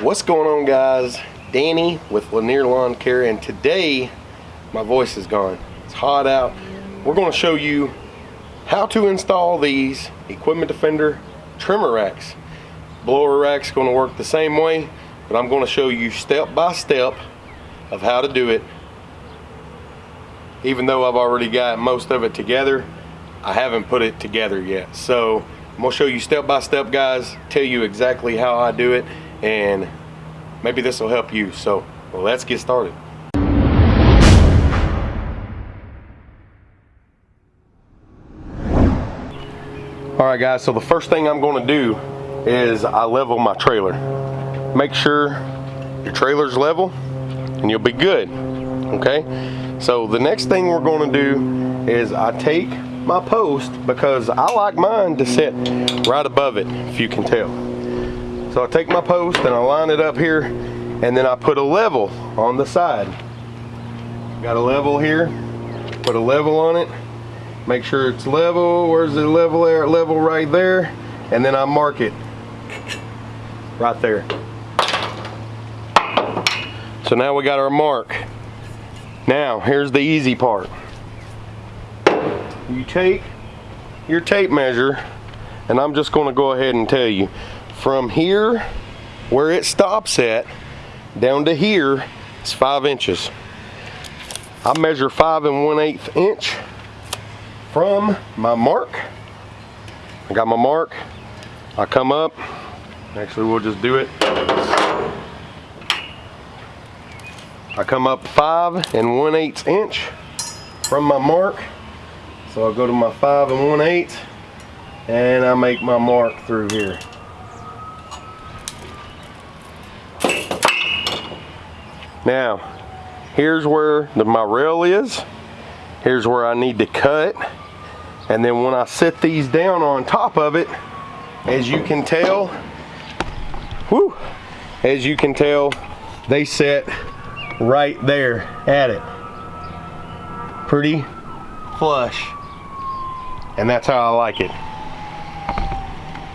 What's going on guys? Danny with Lanier Lawn Care and today my voice is gone. It's hot out. We're going to show you how to install these Equipment Defender trimmer racks. Blower rack's going to work the same way but I'm going to show you step by step of how to do it. Even though I've already got most of it together, I haven't put it together yet. So I'm going to show you step by step guys, tell you exactly how I do it and maybe this will help you. So well, let's get started. All right guys, so the first thing I'm gonna do is I level my trailer. Make sure your trailer's level and you'll be good, okay? So the next thing we're gonna do is I take my post because I like mine to sit right above it, if you can tell. So I take my post and I line it up here and then I put a level on the side. Got a level here, put a level on it, make sure it's level, where's the level there, level right there, and then I mark it right there. So now we got our mark. Now, here's the easy part. You take your tape measure, and I'm just gonna go ahead and tell you, from here where it stops at down to here is five inches. I measure five and one eighth inch from my mark. I got my mark. I come up. Actually we'll just do it. I come up five and one eighth inch from my mark. So I'll go to my five and one eighth and I make my mark through here Now, here's where the, my rail is. Here's where I need to cut. And then when I set these down on top of it, as you can tell, whoo, as you can tell, they set right there at it. Pretty flush. And that's how I like it.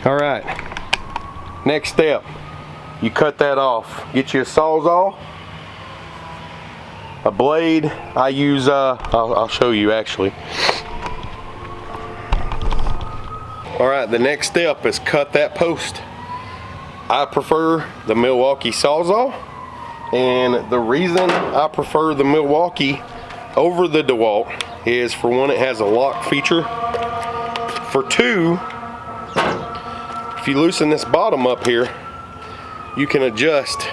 All right, next step, you cut that off. Get your Sawzall a blade I use uh, I'll, I'll show you actually. All right the next step is cut that post. I prefer the Milwaukee Sawzall and the reason I prefer the Milwaukee over the DeWalt is for one it has a lock feature. For two if you loosen this bottom up here you can adjust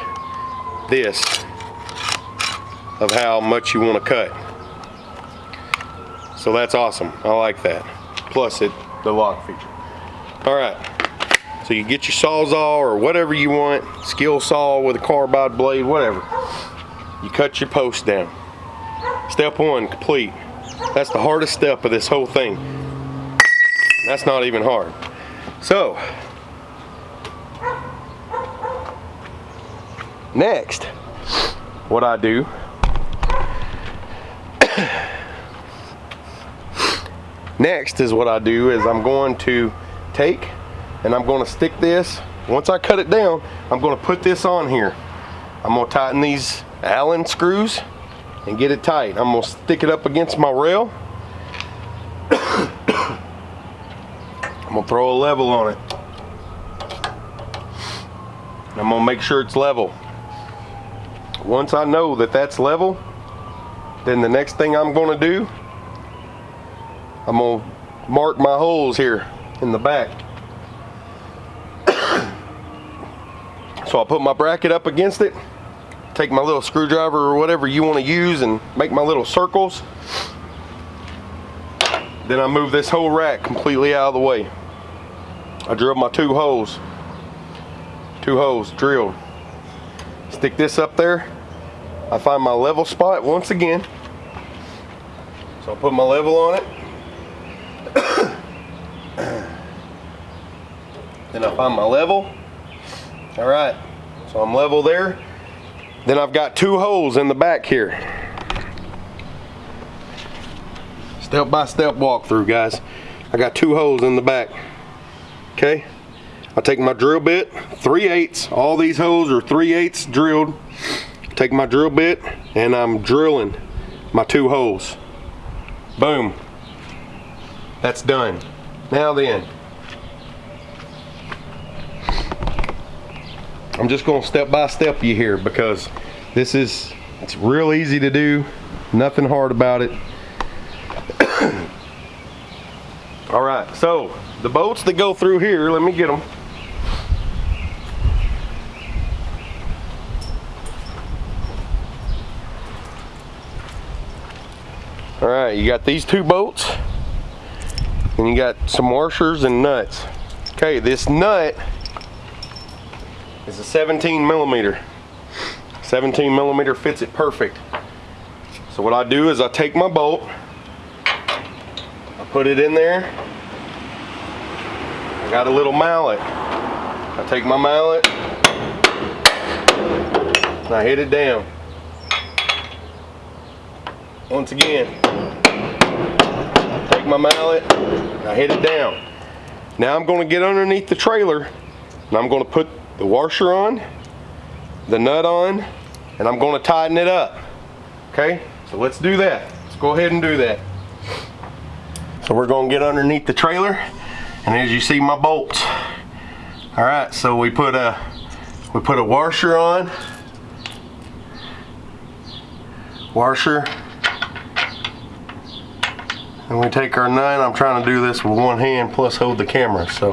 this of how much you want to cut. So that's awesome. I like that. Plus it, the lock feature. All right. So you get your sawzall or whatever you want, skill saw with a carbide blade, whatever. You cut your post down. Step one, complete. That's the hardest step of this whole thing. That's not even hard. So, next, what I do Next is what I do is I'm going to take and I'm going to stick this. Once I cut it down, I'm going to put this on here. I'm going to tighten these Allen screws and get it tight. I'm going to stick it up against my rail. I'm going to throw a level on it. I'm going to make sure it's level. Once I know that that's level, then the next thing I'm going to do I'm gonna mark my holes here in the back. so I'll put my bracket up against it, take my little screwdriver or whatever you wanna use and make my little circles. Then I move this whole rack completely out of the way. I drill my two holes, two holes drilled. Stick this up there. I find my level spot once again. So I'll put my level on it. Then I find my level. All right, so I'm level there. Then I've got two holes in the back here. Step by step walkthrough, guys. I got two holes in the back. Okay, I take my drill bit, 3 eighths. All these holes are 3 eighths drilled. Take my drill bit and I'm drilling my two holes. Boom. That's done. Now then, I'm just going to step by step you here because this is, it's real easy to do. Nothing hard about it. All right, so the bolts that go through here, let me get them. All right, you got these two bolts and you got some washers and nuts. Okay, this nut is a 17 millimeter. 17 millimeter fits it perfect. So what I do is I take my bolt, I put it in there. I got a little mallet. I take my mallet and I hit it down. Once again, take my mallet, I hit it down. Now I'm going to get underneath the trailer and I'm going to put the washer on, the nut on, and I'm going to tighten it up. Okay, so let's do that. Let's go ahead and do that. So we're going to get underneath the trailer and as you see my bolts. All right, so we put a we put a washer on, washer and we take our nut. I'm trying to do this with one hand plus hold the camera. So,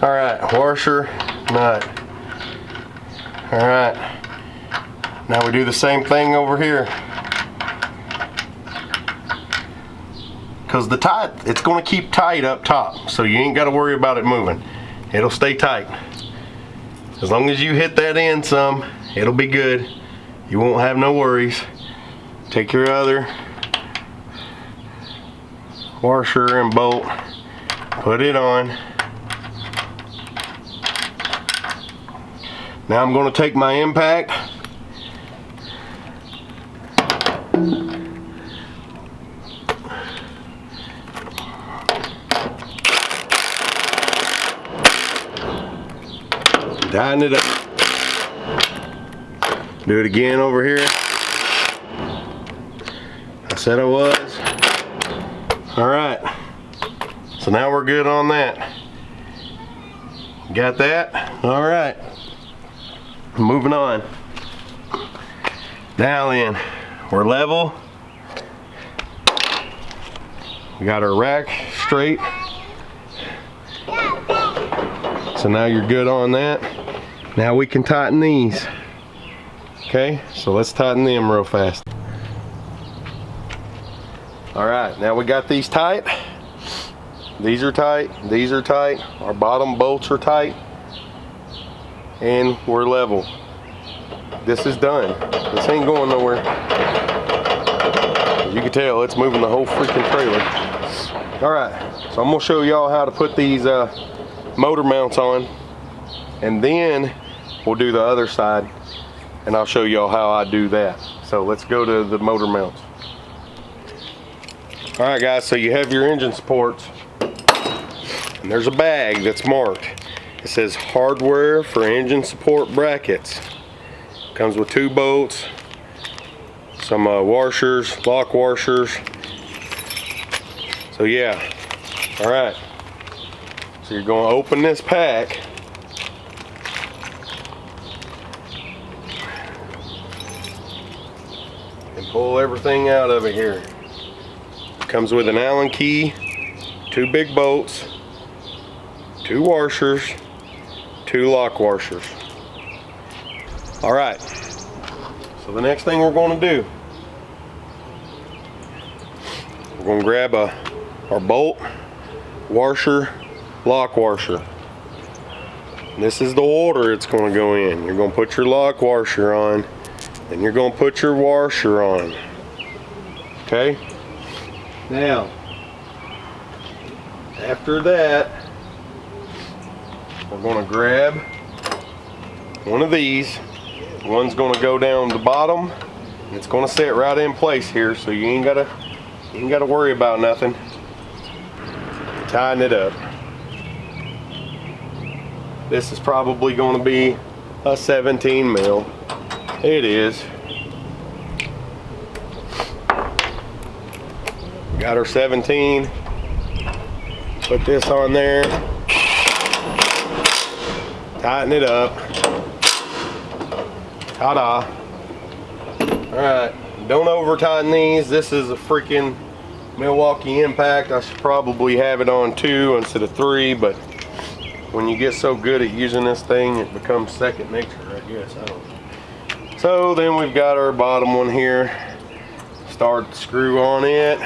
all right, washer, nut. All right. Now we do the same thing over here. Because the tight, it's going to keep tight up top. So you ain't got to worry about it moving. It'll stay tight. As long as you hit that end some, it'll be good. You won't have no worries. Take your other washer and bolt, put it on. Now I'm going to take my impact Tighten it up. Do it again over here. I said I was. All right. So now we're good on that. Got that? All right. Moving on. Now then, we're level. We got our rack straight. So now you're good on that. Now we can tighten these. Okay, so let's tighten them real fast. All right, now we got these tight. These are tight, these are tight. Our bottom bolts are tight. And we're level. This is done. This ain't going nowhere. As you can tell, it's moving the whole freaking trailer. All right, so I'm gonna show y'all how to put these uh, motor mounts on. And then we'll do the other side and I'll show y'all how I do that. So let's go to the motor mounts. All right guys, so you have your engine supports and there's a bag that's marked. It says hardware for engine support brackets. Comes with two bolts, some uh, washers, lock washers. So yeah, all right. So you're gonna open this pack and pull everything out of it here. Comes with an Allen key, two big bolts, two washers, two lock washers. All right, so the next thing we're gonna do, we're gonna grab a, our bolt, washer, lock washer. This is the order it's gonna go in. You're gonna put your lock washer on, then you're gonna put your washer on. Okay? Now, after that, we're gonna grab one of these. One's gonna go down the bottom. It's gonna sit right in place here, so you ain't gotta you ain't gotta worry about nothing. Tighten it up. This is probably going to be a 17 mil. It is. Got our 17. Put this on there. Tighten it up. Ta-da. Alright, don't over tighten these. This is a freaking Milwaukee Impact. I should probably have it on two instead of three, but when you get so good at using this thing, it becomes second nature, I guess. I don't know. So then we've got our bottom one here. Start the screw on it.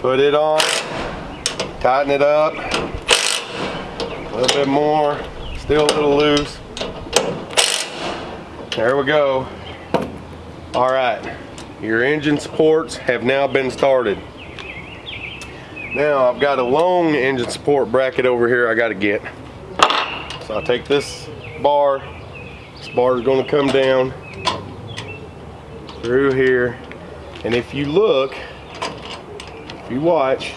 Put it on, tighten it up, a little bit more, still a little loose. There we go. All right, your engine supports have now been started. Now I've got a long engine support bracket over here I gotta get. So I take this bar, this bar is gonna come down through here. And if you look, if you watch,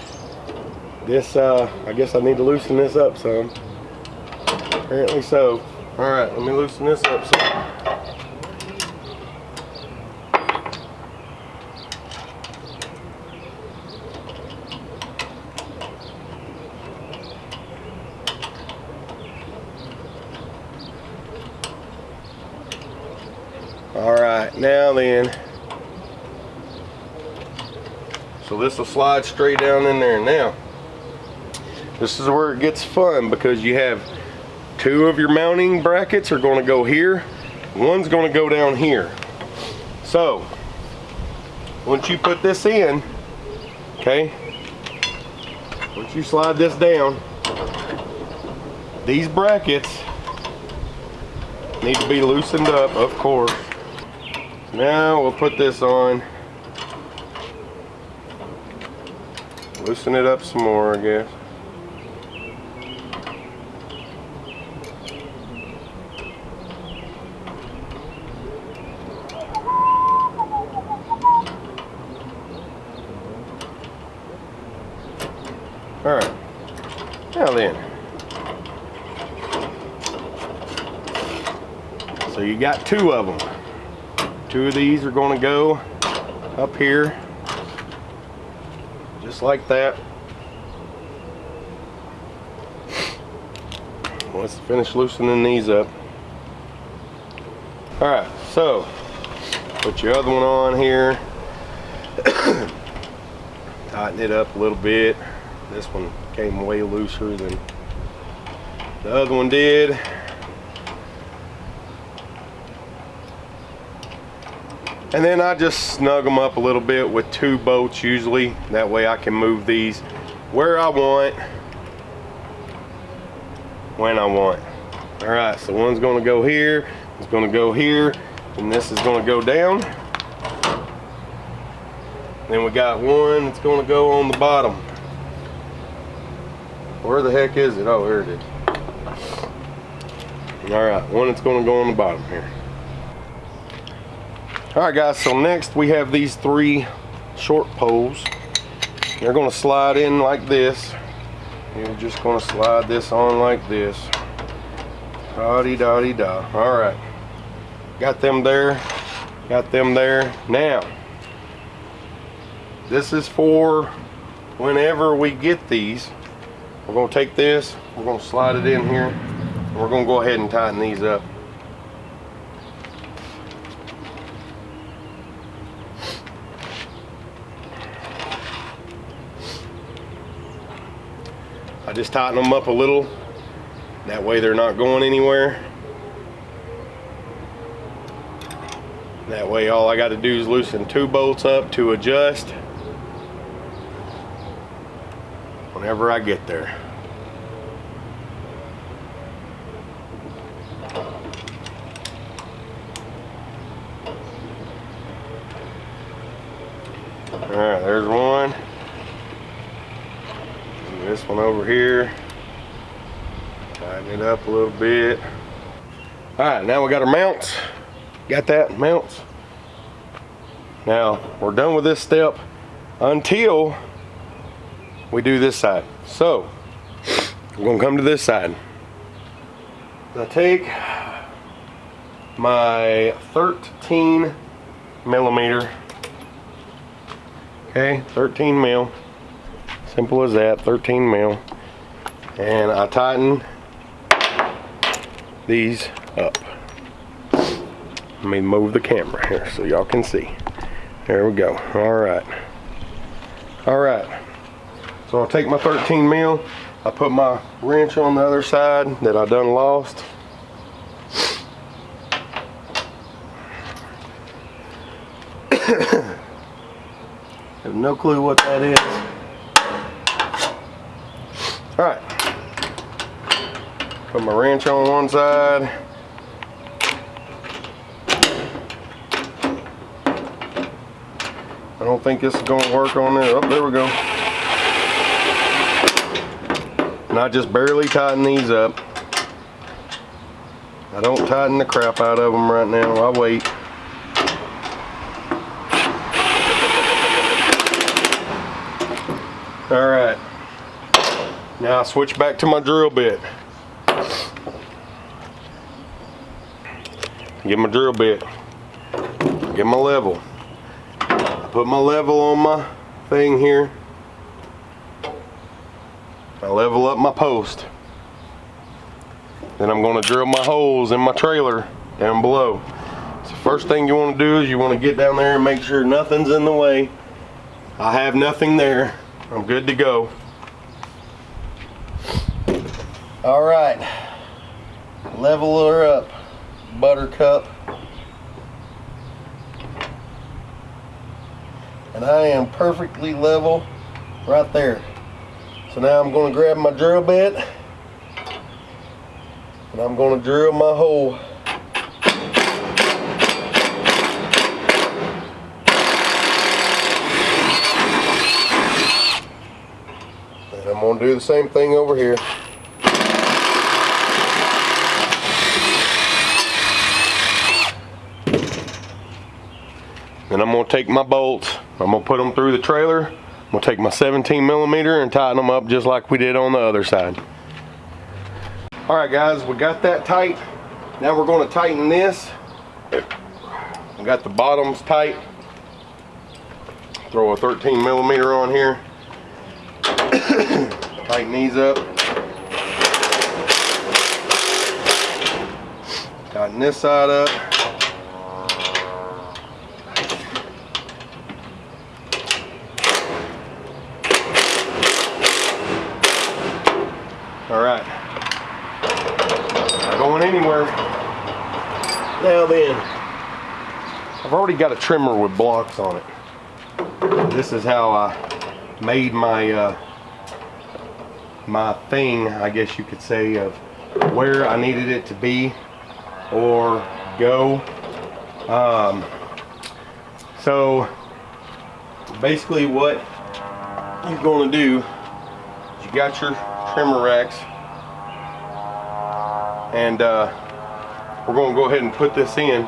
this, uh, I guess I need to loosen this up some. Apparently so. All right, let me loosen this up some. All right, now then. So this will slide straight down in there. Now, this is where it gets fun because you have two of your mounting brackets are going to go here. One's going to go down here. So, once you put this in, okay, once you slide this down, these brackets need to be loosened up, of course. Now we'll put this on. Loosen it up some more, I guess. All right. Now then. So you got two of them. Two of these are going to go up here, just like that. Let's finish loosening these up. All right, so put your other one on here. Tighten it up a little bit. This one came way looser than the other one did. And then I just snug them up a little bit with two bolts usually. That way I can move these where I want, when I want. All right, so one's gonna go here, it's gonna go here, and this is gonna go down. Then we got one that's gonna go on the bottom. Where the heck is it? Oh, there it is. All right, one that's gonna go on the bottom here. All right guys, so next we have these three short poles. They're gonna slide in like this. You're just gonna slide this on like this. Dotty dotty da. All right, got them there, got them there. Now, this is for whenever we get these. We're gonna take this, we're gonna slide it in here, and we're gonna go ahead and tighten these up. Just tighten them up a little. That way they're not going anywhere. That way all I got to do is loosen two bolts up to adjust whenever I get there. All right, there's one this one over here tighten it up a little bit. All right now we got our mounts. Got that mounts. Now we're done with this step until we do this side. So, we're gonna come to this side. I take my 13 millimeter, okay, 13 mil, simple as that, 13 mil, and I tighten these up. Let me move the camera here so y'all can see. There we go. All right. All right. So I'll take my 13 mil. I put my wrench on the other side that I done lost. Have no clue what that is. All right. Put my wrench on one side. I don't think this is going to work on there. Oh, there we go. And I just barely tighten these up. I don't tighten the crap out of them right now. I wait. All right. Now I switch back to my drill bit. Get my drill bit. Get my level. Put my level on my thing here. I level up my post. Then I'm going to drill my holes in my trailer down below. So first thing you want to do is you want to get down there and make sure nothing's in the way. I have nothing there. I'm good to go. All right, level her up, buttercup. And I am perfectly level right there. So now I'm going to grab my drill bit and I'm going to drill my hole. And I'm going to do the same thing over here. And I'm going to take my bolts, I'm to put them through the trailer. I'm to take my 17 millimeter and tighten them up just like we did on the other side. All right guys, we got that tight. Now we're to tighten this. We got the bottoms tight. Throw a 13 millimeter on here. tighten these up. Tighten this side up. All right. Not going anywhere. Now then, I've already got a trimmer with blocks on it. This is how I made my uh, my thing, I guess you could say, of where I needed it to be or go. Um, so basically what you're going to do is you got your trimmer racks and uh, we're going to go ahead and put this in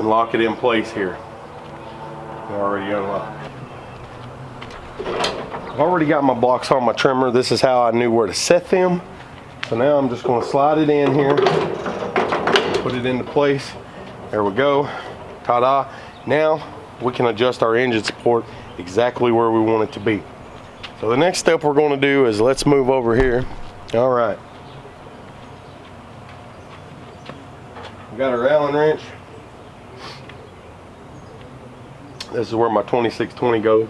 and lock it in place here. Already unlocked I've already got my blocks on my trimmer. This is how I knew where to set them. So now I'm just going to slide it in here put it into place. There we go. Ta-da. Now we can adjust our engine support exactly where we want it to be. So the next step we're going to do is let's move over here. All right. We got our Allen wrench. This is where my 2620 goes.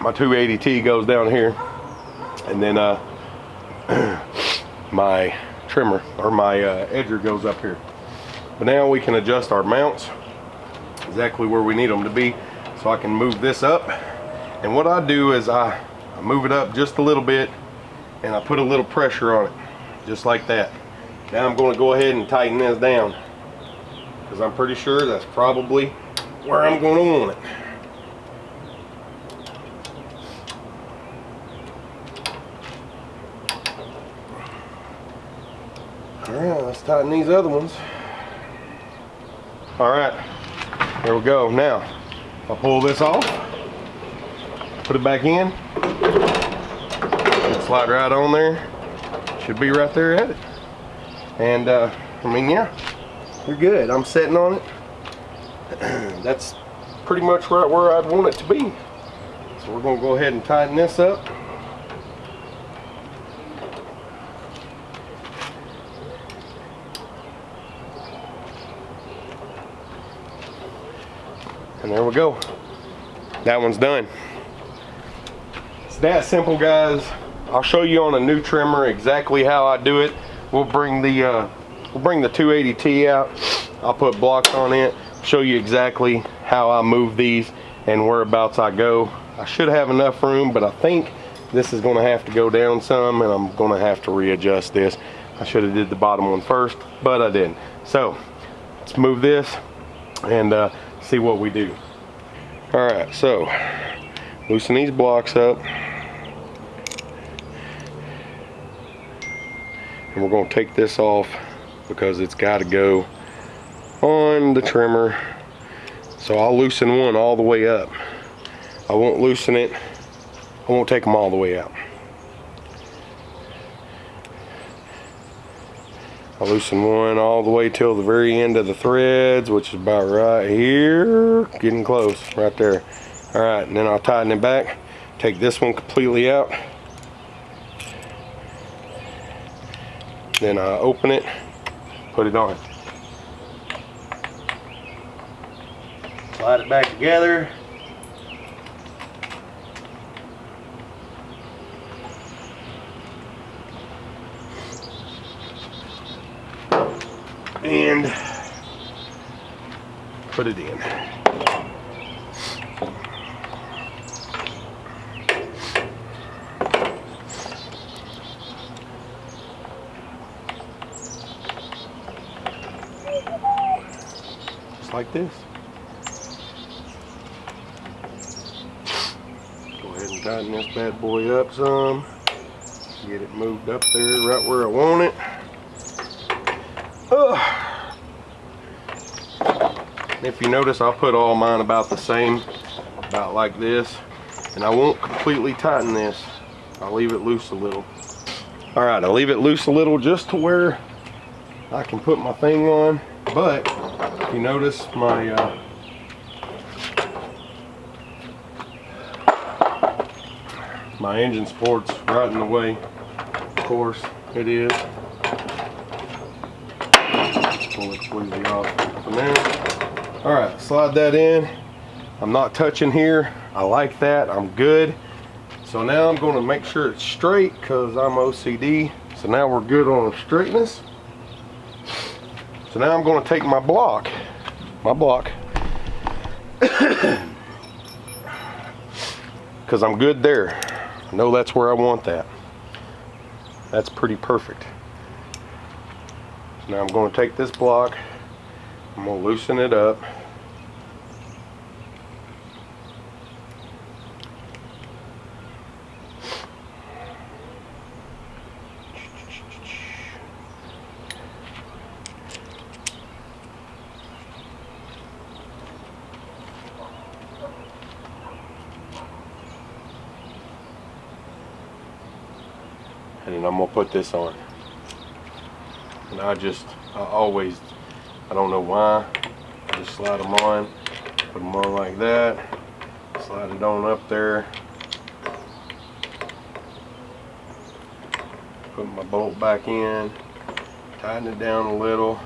My 280T goes down here. And then uh, my trimmer or my uh, edger goes up here. But now we can adjust our mounts exactly where we need them to be so I can move this up and what I do is I, I move it up just a little bit and I put a little pressure on it just like that now I'm going to go ahead and tighten this down because I'm pretty sure that's probably where I'm going to want it all right let's tighten these other ones all right There we go. Now, I'll pull this off, put it back in, slide right on there. Should be right there at it. And uh, I mean, yeah, you're good. I'm sitting on it. That's pretty much right where I'd want it to be. So we're gonna go ahead and tighten this up. And there we go. That one's done. It's that simple, guys. I'll show you on a new trimmer exactly how I do it. We'll bring the uh, we'll bring the 280T out. I'll put blocks on it, show you exactly how I move these and whereabouts I go. I should have enough room, but I think this is gonna have to go down some and I'm gonna have to readjust this. I should have did the bottom one first, but I didn't. So let's move this and uh, see what we do. All right, so loosen these blocks up. And we're gonna take this off because it's gotta go on the trimmer. So I'll loosen one all the way up. I won't loosen it. I won't take them all the way out. I'll loosen one all the way till the very end of the threads, which is about right here. Getting close, right there. All right, and then I'll tighten it back. Take this one completely out. Then I open it, put it on. Slide it back together. and put it in. Like this. Go ahead and tighten this bad boy up some. Get it moved up there right where I want it. If you notice, I'll put all mine about the same, about like this. And I won't completely tighten this. I'll leave it loose a little. All right, I'll leave it loose a little just to where I can put my thing on. But if you notice my uh, my engine support's right in the way. Of course, it is pull it squeezy off from there. All right, slide that in. I'm not touching here. I like that, I'm good. So now I'm gonna make sure it's straight because I'm OCD. So now we're good on straightness. So now I'm gonna take my block, my block, because I'm good there. I know that's where I want that. That's pretty perfect. Now I'm going to take this block, I'm going to loosen it up. This on. And I just I always I don't know why I just slide them on put them on like that slide it on up there. Put my bolt back in tighten it down a little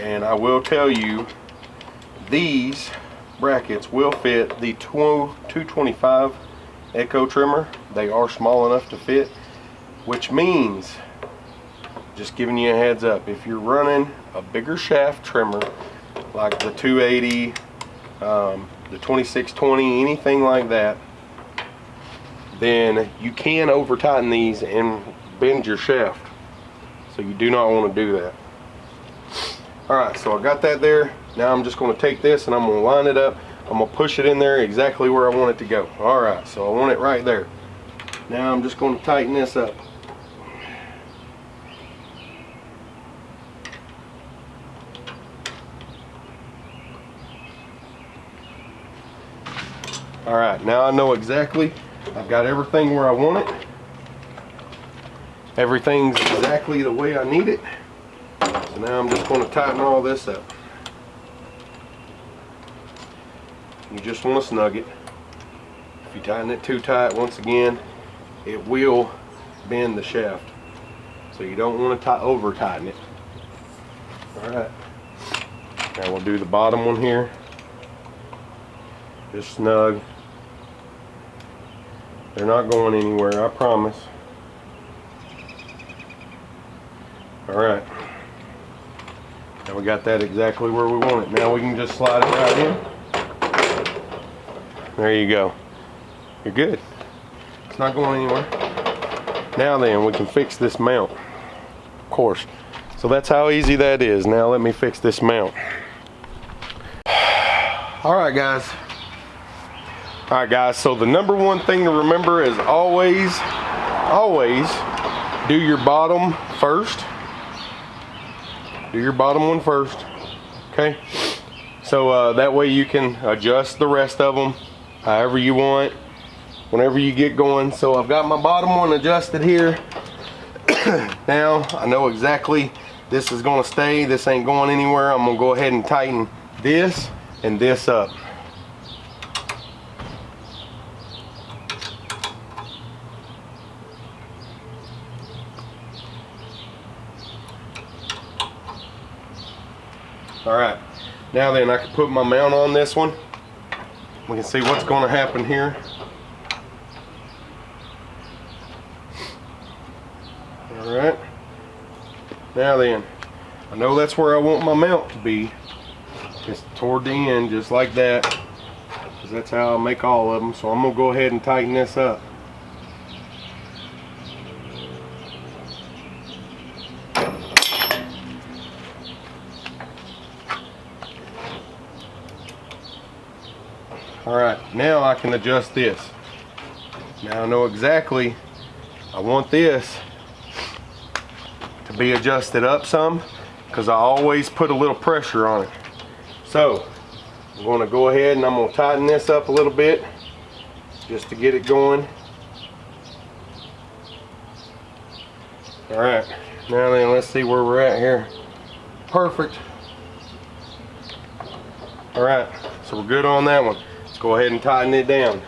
and I will tell you these brackets will fit the 225 Echo trimmer. They are small enough to fit which means just giving you a heads up if you're running a bigger shaft trimmer like the 280 um, the 2620 anything like that then you can over tighten these and bend your shaft. So you do not want to do that all right so i got that there Now I'm just gonna take this and I'm gonna line it up. I'm gonna push it in there exactly where I want it to go. All right, so I want it right there. Now I'm just gonna tighten this up. All right, now I know exactly, I've got everything where I want it. Everything's exactly the way I need it. Now I'm just gonna tighten all this up. You just wanna snug it. If you tighten it too tight, once again, it will bend the shaft. So you don't wanna to over tighten it. All right. Now we'll do the bottom one here. Just snug. They're not going anywhere, I promise. Alright. We got that exactly where we want it. Now we can just slide it right in. There you go. You're good. It's not going anywhere. Now then, we can fix this mount. Of course. So that's how easy that is. Now let me fix this mount. Alright guys, all right, guys, so the number one thing to remember is always, always do your bottom first. Do your bottom one first, okay? So uh, that way you can adjust the rest of them however you want, whenever you get going. So I've got my bottom one adjusted here. now I know exactly this is gonna stay, this ain't going anywhere. I'm gonna go ahead and tighten this and this up. All right, now then I can put my mount on this one. We can see what's gonna happen here. All right, now then, I know that's where I want my mount to be. Just toward the end, just like that. Because that's how I make all of them. So I'm gonna go ahead and tighten this up. All right, now I can adjust this. Now I know exactly, I want this to be adjusted up some because I always put a little pressure on it. So I'm gonna go ahead and I'm gonna tighten this up a little bit just to get it going. All right, now then let's see where we're at here. Perfect. All right, so we're good on that one go ahead and tighten it down.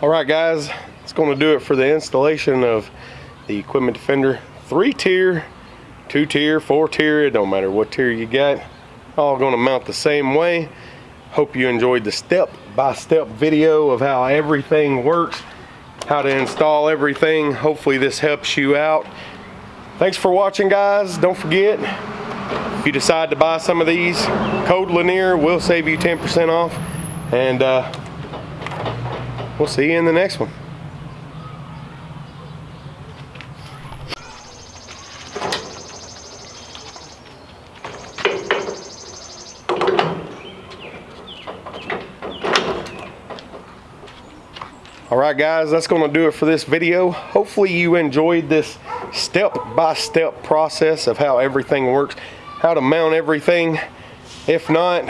All right guys, it's gonna do it for the installation of the Equipment Defender three tier, two tier, four tier, it don't matter what tier you got. All gonna mount the same way. Hope you enjoyed the step-by-step -step video of how everything works how to install everything. Hopefully this helps you out. Thanks for watching guys. Don't forget, if you decide to buy some of these, code Lanier will save you 10% off. And uh, we'll see you in the next one. All right, guys, that's gonna do it for this video. Hopefully you enjoyed this step-by-step -step process of how everything works, how to mount everything. If not,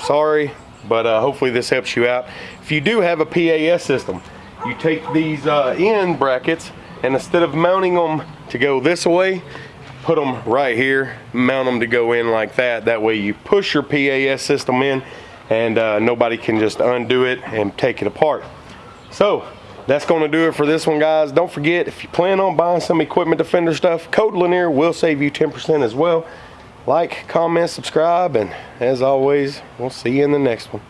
sorry, but uh, hopefully this helps you out. If you do have a PAS system, you take these uh, end brackets and instead of mounting them to go this way, put them right here, mount them to go in like that. That way you push your PAS system in and uh, nobody can just undo it and take it apart. So that's going to do it for this one, guys. Don't forget, if you plan on buying some Equipment Defender stuff, code Lanier will save you 10% as well. Like, comment, subscribe, and as always, we'll see you in the next one.